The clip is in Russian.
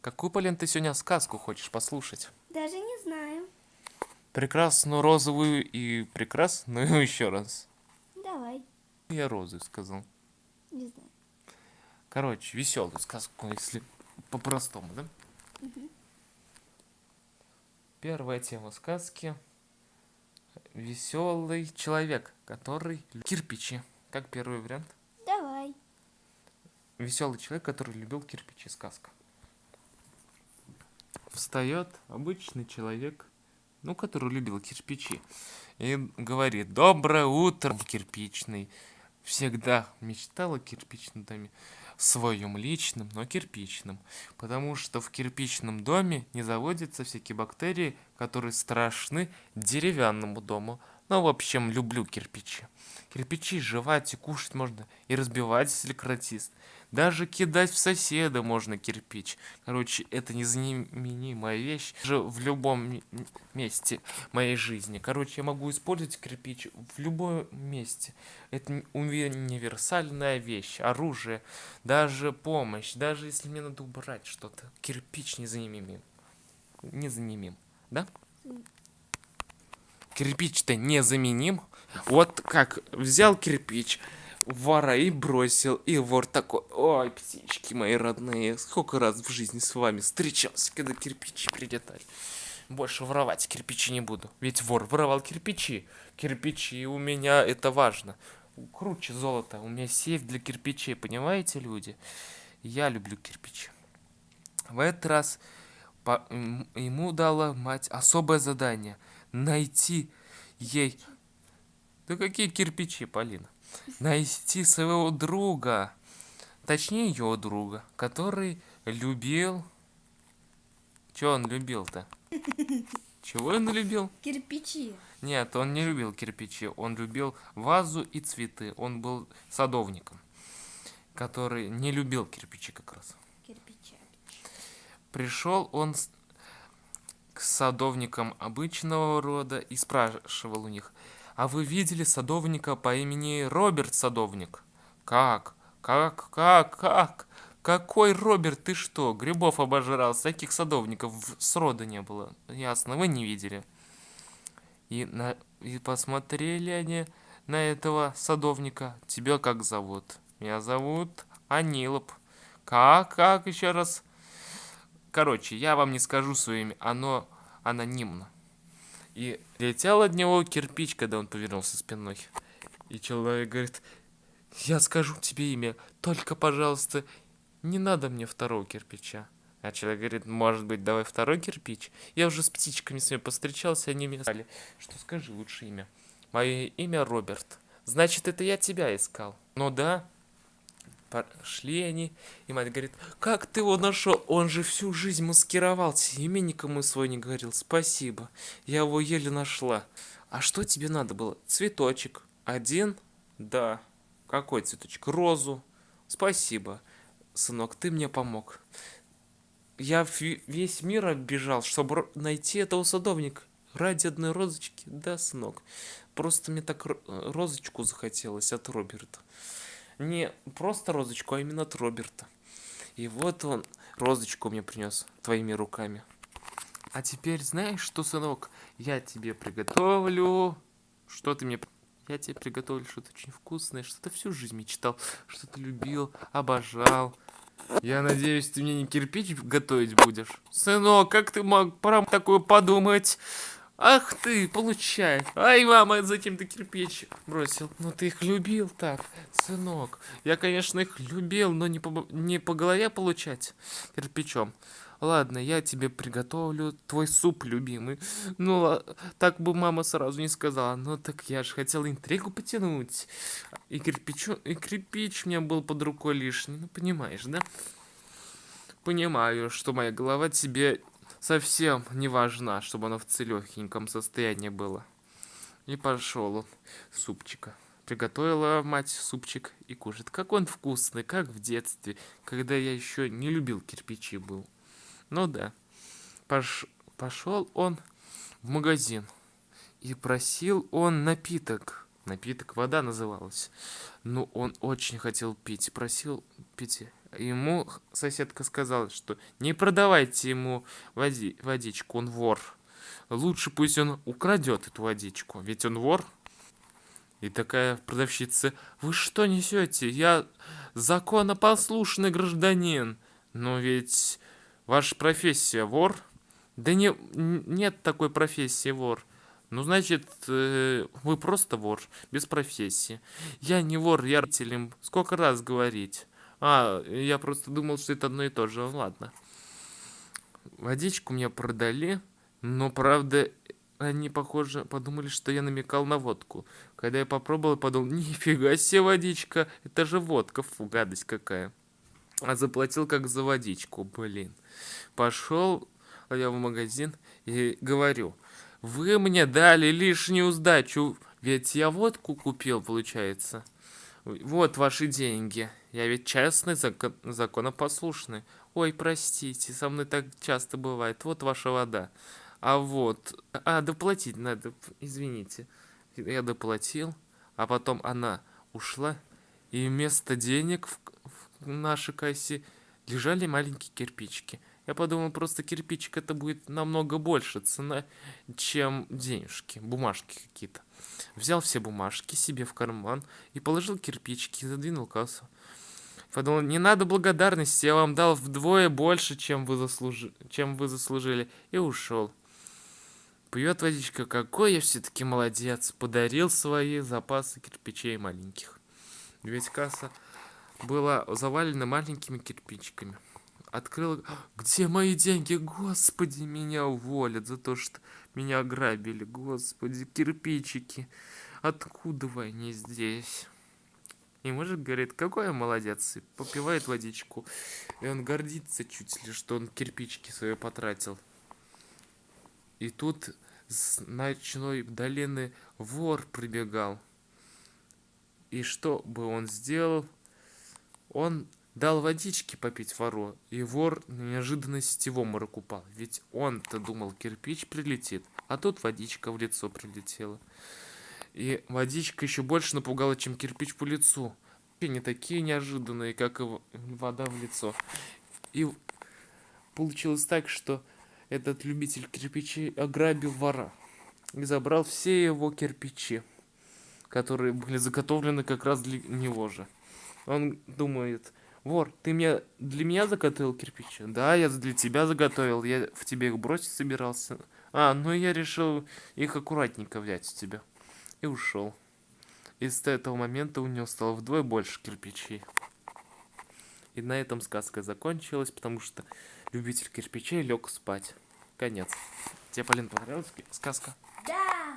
Какую, Полин, ты сегодня сказку хочешь послушать? Даже не знаю. Прекрасную розовую и прекрасную еще раз. Давай. Я розы сказал. Не знаю. Короче, веселую сказку, если по-простому, да? Первая тема сказки. Веселый человек, который кирпичи. Как первый вариант? Давай. Веселый человек, который любил кирпичи. Сказка. Встает обычный человек, ну, который любил кирпичи, и говорит, доброе утро, кирпичный. Всегда мечтал о кирпичном доме, своем личном, но кирпичном, потому что в кирпичном доме не заводятся всякие бактерии, которые страшны деревянному дому. Ну, в общем, люблю кирпичи. Кирпичи жевать и кушать можно, и разбивать, если кратист. Даже кидать в соседа можно кирпич. Короче, это незаменимая вещь же в любом месте моей жизни. Короче, я могу использовать кирпич в любом месте. Это универсальная вещь, оружие, даже помощь, даже если мне надо убрать что-то. Кирпич незаменим. Незаменим, да? Кирпич-то незаменим. Вот как взял кирпич, вора и бросил. И вор такой, ой, птички мои родные, сколько раз в жизни с вами встречался, когда кирпичи прилетали. Больше воровать кирпичи не буду. Ведь вор воровал кирпичи. Кирпичи у меня это важно. Круче золота. У меня сейф для кирпичей, понимаете, люди? Я люблю кирпичи. В этот раз по, ему дала мать особое задание. Найти ей... Да какие кирпичи, Полина? Найти своего друга, точнее ее друга, который любил... Чего он любил-то? Чего он любил? Кирпичи. Нет, он не любил кирпичи, он любил вазу и цветы. Он был садовником, который не любил кирпичи как раз. Кирпичи. Пришел он к садовникам обычного рода и спрашивал у них, а вы видели садовника по имени Роберт Садовник? Как? Как? Как? Как? Какой Роберт? Ты что? Грибов обожрал. Таких садовников срода не было. Ясно, вы не видели. И, на, и посмотрели они на этого садовника. Тебя как зовут? Меня зовут Анилоп. Как? Как? Еще раз. Короче, я вам не скажу свое имя. Оно анонимно. И летел от него кирпич, когда он повернулся спиной. И человек говорит, я скажу тебе имя, только, пожалуйста, не надо мне второго кирпича. А человек говорит, может быть, давай второй кирпич? Я уже с птичками с ними повстречался, они мне сказали, что скажи лучше имя. Мое имя Роберт. Значит, это я тебя искал. Ну да, Пошли они, и мать говорит, как ты его нашел? Он же всю жизнь маскировался, имя никому свой не говорил. Спасибо, я его еле нашла. А что тебе надо было? Цветочек. Один? Да. Какой цветочек? Розу. Спасибо, сынок, ты мне помог. Я весь мир оббежал, чтобы найти этого садовника. Ради одной розочки? Да, сынок. Просто мне так розочку захотелось от Роберта не просто розочку, а именно от Роберта. И вот он розочку мне принес твоими руками. А теперь знаешь что, сынок? Я тебе приготовлю... Что ты мне... Я тебе приготовлю что-то очень вкусное, что ты всю жизнь мечтал, что ты любил, обожал. Я надеюсь, ты мне не кирпич готовить будешь? Сынок, как ты мог про такое подумать? Ах ты, получай. Ай, мама, зачем ты кирпич бросил? Ну ты их любил так, сынок. Я, конечно, их любил, но не по, не по голове получать кирпичом. Ладно, я тебе приготовлю твой суп любимый. Ну, так бы мама сразу не сказала. Ну, так я же хотел интригу потянуть. И, кирпичу, и кирпич у меня был под рукой лишний. Ну, понимаешь, да? Понимаю, что моя голова тебе совсем не важна, чтобы оно в целехеньком состоянии было. И пошел он супчика. Приготовила мать супчик и кушает. Как он вкусный, как в детстве, когда я еще не любил кирпичи был. Ну да. Пош... Пошел он в магазин. И просил он напиток. Напиток вода называлась. Ну, он очень хотел пить. Просил пить Ему соседка сказала, что не продавайте ему води водичку, он вор. Лучше пусть он украдет эту водичку, ведь он вор. И такая продавщица, вы что несете? Я законопослушный гражданин. Но ведь ваша профессия вор. Да не, нет такой профессии вор. Ну, значит, э, вы просто вор, без профессии. Я не вор, я родителям сколько раз говорить. А, я просто думал, что это одно и то же. Ладно. Водичку мне продали, но, правда, они, похоже, подумали, что я намекал на водку. Когда я попробовал, подумал, нифига себе водичка, это же водка, фу, гадость какая. А заплатил как за водичку, блин. Пошел я в магазин и говорю, вы мне дали лишнюю сдачу, ведь я водку купил, получается. Вот ваши деньги. Я ведь честный, закон, законопослушный. Ой, простите, со мной так часто бывает. Вот ваша вода. А вот... А, доплатить надо, извините. Я доплатил, а потом она ушла, и вместо денег в, в нашей кассе лежали маленькие кирпичики. Я подумал, просто кирпичик это будет намного больше цена, чем денежки, бумажки какие-то. Взял все бумажки себе в карман и положил кирпичики, задвинул кассу. Подумал, не надо благодарности, я вам дал вдвое больше, чем вы, заслужи... чем вы заслужили, и ушел. Пьет водичка, какой я все-таки молодец, подарил свои запасы кирпичей маленьких. Ведь касса была завалена маленькими кирпичиками. Открыл, где мои деньги? Господи, меня уволят за то, что меня ограбили. Господи, кирпичики. Откуда вы они здесь? И мужик говорит, какой я молодец, и попивает водичку. И он гордится чуть ли, что он кирпичики свои потратил. И тут с ночной долины вор прибегал. И что бы он сделал? Он дал водички попить вору, и вор на неожиданности в обморок упал. Ведь он-то думал, кирпич прилетит, а тут водичка в лицо прилетела. И водичка еще больше напугала, чем кирпич по лицу. И не такие неожиданные, как и вода в лицо. И получилось так, что этот любитель кирпичей ограбил вора и забрал все его кирпичи, которые были заготовлены как раз для него же. Он думает, вор, ты мне для меня заготовил кирпичи? Да, я для тебя заготовил, я в тебе их бросить собирался. А, ну я решил их аккуратненько взять у тебя. И ушел. И с этого момента у него стало вдвое больше кирпичей. И на этом сказка закончилась, потому что любитель кирпичей лег спать. Конец. Тебе, Полин, понравилась сказка? Да!